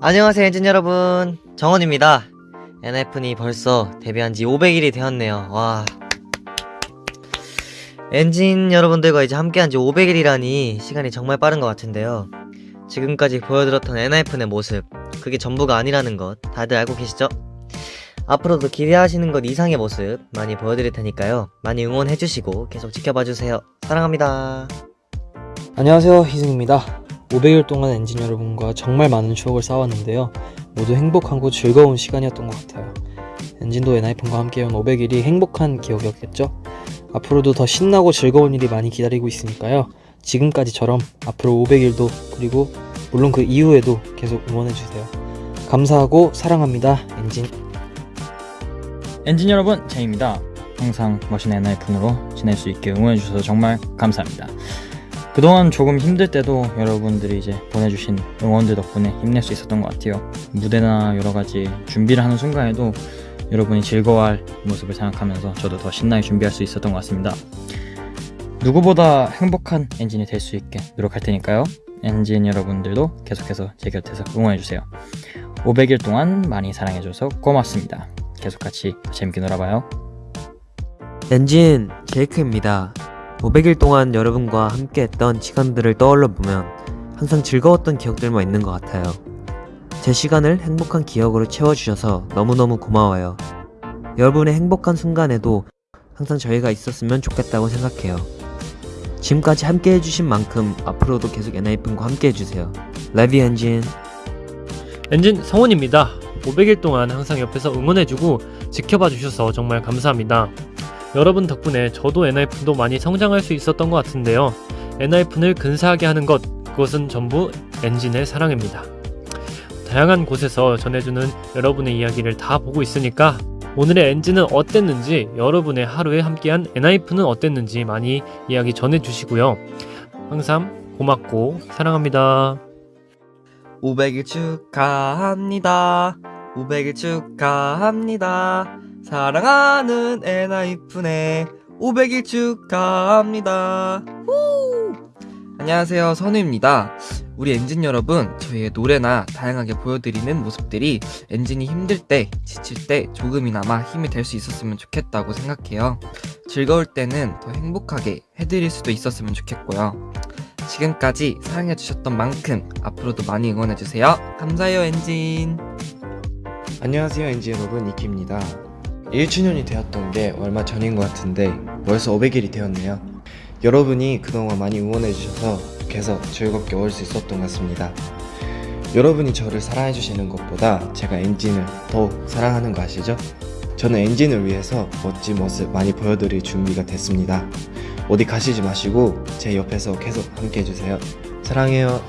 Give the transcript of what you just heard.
안녕하세요 엔진 여러분. 정원입니다. NF니 벌써 데뷔한 지 500일이 되었네요. 와. 엔진 여러분들과 이제 함께한 지 500일이라니 시간이 정말 빠른 것 같은데요. 지금까지 보여드렸던 NF의 모습 그게 전부가 아니라는 것 다들 알고 계시죠? 앞으로도 기대하시는 것 이상의 모습 많이 보여드릴 테니까요. 많이 응원해주시고 계속 지켜봐주세요. 사랑합니다. 안녕하세요 희승입니다 500일 동안 엔진 여러분과 정말 많은 추억을 쌓았는데요. 모두 행복하고 즐거운 시간이었던 것 같아요. 엔진도 엔하이픈과 함께한 500일이 행복한 기억이었겠죠? 앞으로도 더 신나고 즐거운 일이 많이 기다리고 있으니까요. 지금까지처럼 앞으로 500일도 그리고 물론 그 이후에도 계속 응원해주세요. 감사하고 사랑합니다 엔진. 엔진 여러분 제이입니다. 항상 멋있는 엔하이픈으로 지낼 수 있게 응원해주셔서 정말 감사합니다 그동안 조금 힘들 때도 여러분들이 이제 보내주신 응원들 덕분에 힘낼 수 있었던 것 같아요. 무대나 여러가지 준비를 하는 순간에도 여러분이 즐거워할 모습을 생각하면서 저도 더 신나게 준비할 수 있었던 것 같습니다. 누구보다 행복한 엔진이 될 수 있게 노력할 테니까요. 엔진 여러분들도 계속해서 제 곁에서 응원해주세요. 500일 동안 많이 사랑해줘서 고맙습니다. 계속 같이 재밌게 놀아봐요. 엔진 제이크입니다. 500일 동안 여러분과 함께 했던 시간들을 떠올려 보면 항상 즐거웠던 기억들만 있는 것 같아요. 제 시간을 행복한 기억으로 채워주셔서 너무너무 고마워요. 여러분의 행복한 순간에도 항상 저희가 있었으면 좋겠다고 생각해요. 지금까지 함께 해주신 만큼 앞으로도 계속 엔하이픈과 함께 해주세요. 레비 엔진 엔진 성훈입니다. 500일 동안 항상 옆에서 응원해주고 지켜봐 주셔서 정말 감사합니다. 여러분 덕분에 저도 엔하이픈도 많이 성장할 수 있었던 것 같은데요. 엔하이픈을 근사하게 하는 것, 그것은 전부 엔진의 사랑입니다. 다양한 곳에서 전해주는 여러분의 이야기를 다 보고 있으니까 오늘의 엔진은 어땠는지, 여러분의 하루에 함께한 엔하이픈은 어땠는지 많이 이야기 전해주시고요. 항상 고맙고 사랑합니다. 500일 축하합니다 500일 축하합니다 사랑하는 엔하이픈의 500일 축하합니다 후! 안녕하세요 선우입니다 우리 엔진 여러분 저희의 노래나 다양하게 보여드리는 모습들이 엔진이 힘들 때 지칠 때 조금이나마 힘이 될 수 있었으면 좋겠다고 생각해요 즐거울 때는 더 행복하게 해드릴 수도 있었으면 좋겠고요 지금까지 사랑해주셨던 만큼 앞으로도 많이 응원해주세요. 감사해요, 엔진. 안녕하세요 엔지 여러분 이키입니다 1주년이 되었던 게 얼마 전인 것 같은데 벌써 500일이 되었네요. 여러분이 그동안 많이 응원해주셔서 계속 즐겁게 올 수 있었던 것 같습니다. 여러분이 저를 사랑해주시는 것보다 제가 엔진을 더욱 사랑하는 거 아시죠? 저는 엔진을 위해서 멋진 모습 많이 보여드릴 준비가 됐습니다. 어디 가시지 마시고 제 옆에서 계속 함께 해주세요. 사랑해요